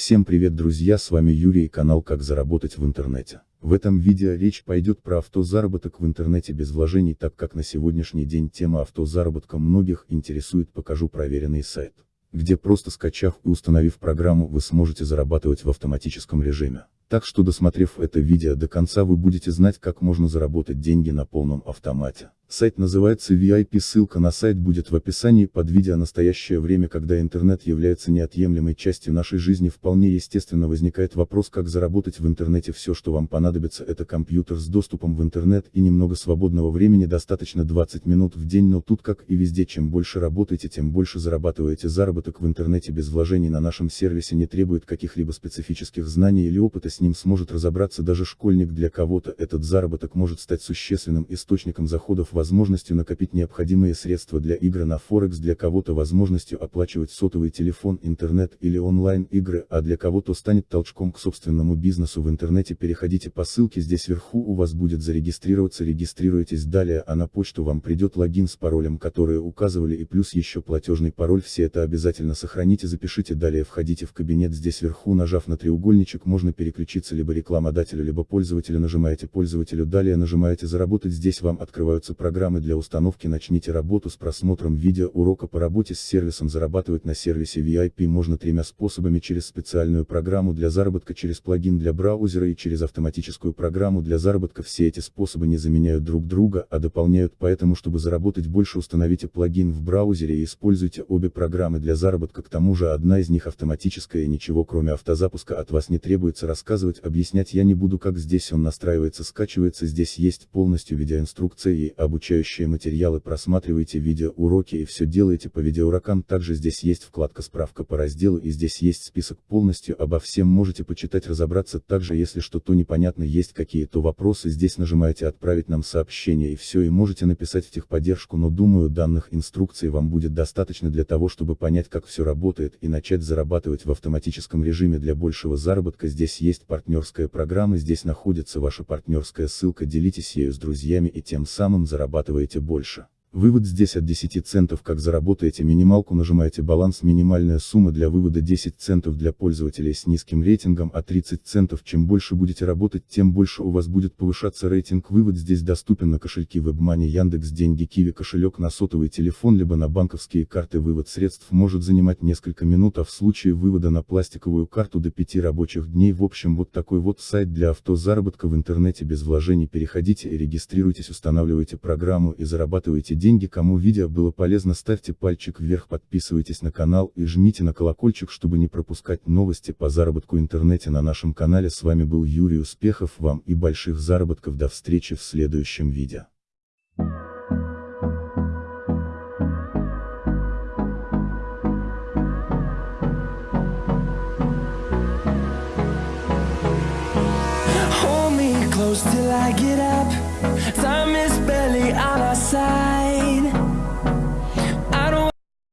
Всем привет друзья с вами Юрий и канал как заработать в интернете. В этом видео речь пойдет про автозаработок в интернете без вложений так как на сегодняшний день тема автозаработка многих интересует покажу проверенный сайт, где просто скачав и установив программу вы сможете зарабатывать в автоматическом режиме. Так что досмотрев это видео до конца вы будете знать как можно заработать деньги на полном автомате. Сайт называется VIP, ссылка на сайт будет в описании под видео. Настоящее время, когда интернет является неотъемлемой частью нашей жизни, вполне естественно возникает вопрос, как заработать в интернете все, что вам понадобится, это компьютер с доступом в интернет и немного свободного времени, достаточно 20 минут в день, но тут как и везде, чем больше работаете, тем больше зарабатываете. Заработок в интернете без вложений на нашем сервисе не требует каких-либо специфических знаний или опыта, с ним сможет разобраться даже школьник. Для кого-то этот заработок может стать существенным источником заходов в возможностью накопить необходимые средства для игры на Форекс, для кого-то возможностью оплачивать сотовый телефон, интернет или онлайн-игры, а для кого-то станет толчком к собственному бизнесу в интернете. Переходите по ссылке здесь вверху у вас будет зарегистрироваться, регистрируйтесь далее, а на почту вам придет логин с паролем, которые указывали и плюс еще платежный пароль, все это обязательно сохраните, запишите далее, входите в кабинет здесь вверху, нажав на треугольничек можно переключиться либо рекламодателю, либо пользователю, нажимаете пользователю, далее нажимаете заработать, здесь вам открываются программы программы для установки начните работу с просмотром видео урока по работе с сервисом зарабатывать на сервисе VIP можно тремя способами через специальную программу для заработка через плагин для браузера и через автоматическую программу для заработка. Все эти способы не заменяют друг друга, а дополняют поэтому чтобы заработать больше установите плагин в браузере и используйте обе программы для заработка. К тому же одна из них автоматическая и ничего кроме автозапуска от вас не требуется рассказывать объяснять я не буду как здесь он настраивается скачивается здесь есть полностью видеоинструкция и обучение обучающие материалы просматривайте видеоуроки и все делаете по видеоурокам. Также здесь есть вкладка справка по разделу и здесь есть список полностью обо всем. Можете почитать разобраться. Также если что-то непонятно есть какие-то вопросы здесь нажимаете отправить нам сообщение и все и можете написать в техподдержку. Но думаю данных инструкций вам будет достаточно для того чтобы понять как все работает и начать зарабатывать в автоматическом режиме. Для большего заработка здесь есть партнерская программа. Здесь находится ваша партнерская ссылка. Делитесь ею с друзьями и тем самым зарабатывайте зарабатываете больше. Вывод здесь от 10 центов как заработаете минималку нажимаете баланс минимальная сумма для вывода 10 центов для пользователей с низким рейтингом а 30 центов чем больше будете работать тем больше у вас будет повышаться рейтинг. Вывод здесь доступен на кошельки WebMoney Яндекс Деньги Киви кошелек на сотовый телефон либо на банковские карты. Вывод средств может занимать несколько минут а в случае вывода на пластиковую карту до 5 рабочих дней. В общем вот такой вот сайт для автозаработка в интернете без вложений. Переходите и регистрируйтесь устанавливайте программу и зарабатывайте деньги кому видео было полезно ставьте пальчик вверх подписывайтесь на канал и жмите на колокольчик чтобы не пропускать новости по заработку интернете на нашем канале с вами был Юрий успехов вам и больших заработков до встречи в следующем видео. till I get up